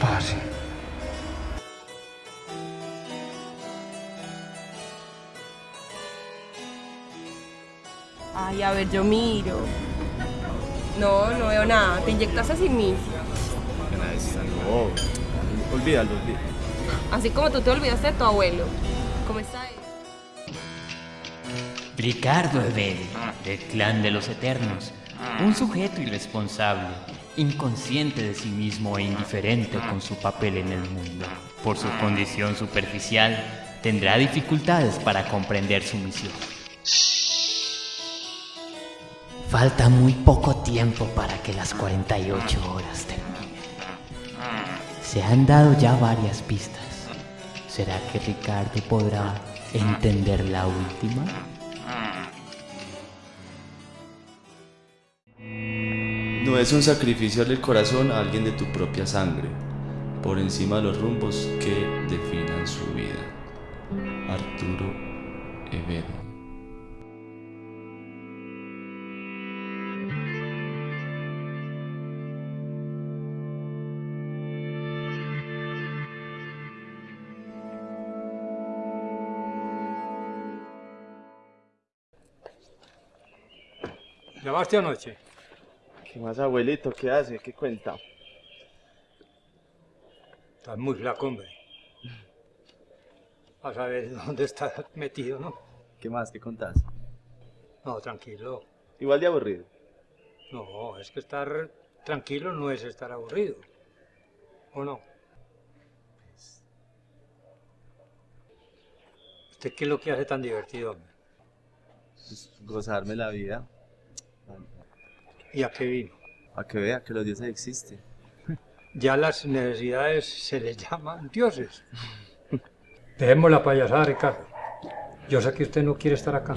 parce. Ay, a ver, yo miro. No, no veo nada. Te inyectaste sin mí. No. Olvídalo, olvídalo. Así como tú te olvidaste de tu abuelo. ¿Cómo está él? Ricardo Ebel, del clan de los Eternos, un sujeto irresponsable, inconsciente de sí mismo e indiferente con su papel en el mundo. Por su condición superficial, tendrá dificultades para comprender su misión. Falta muy poco tiempo para que las 48 horas terminen. Se han dado ya varias pistas. ¿Será que Ricardo podrá entender la última? No es un sacrificio del corazón a alguien de tu propia sangre, por encima de los rumbos que definan su vida. Arturo Evero. ¿Llamaste anoche? ¿Qué más, abuelito? ¿Qué hace? ¿Qué cuenta? Estás muy flaco, hombre. A saber dónde estás metido, ¿no? ¿Qué más? ¿Qué contás? No, tranquilo. Igual de aburrido. No, es que estar tranquilo no es estar aburrido. ¿O no? ¿Usted qué es lo que hace tan divertido, hombre? Pues, gozarme la vida. ¿Y a qué vino? A que vea que los dioses existen. Ya las necesidades se les llaman dioses. Dejemos la payasada, Ricardo. Yo sé que usted no quiere estar acá.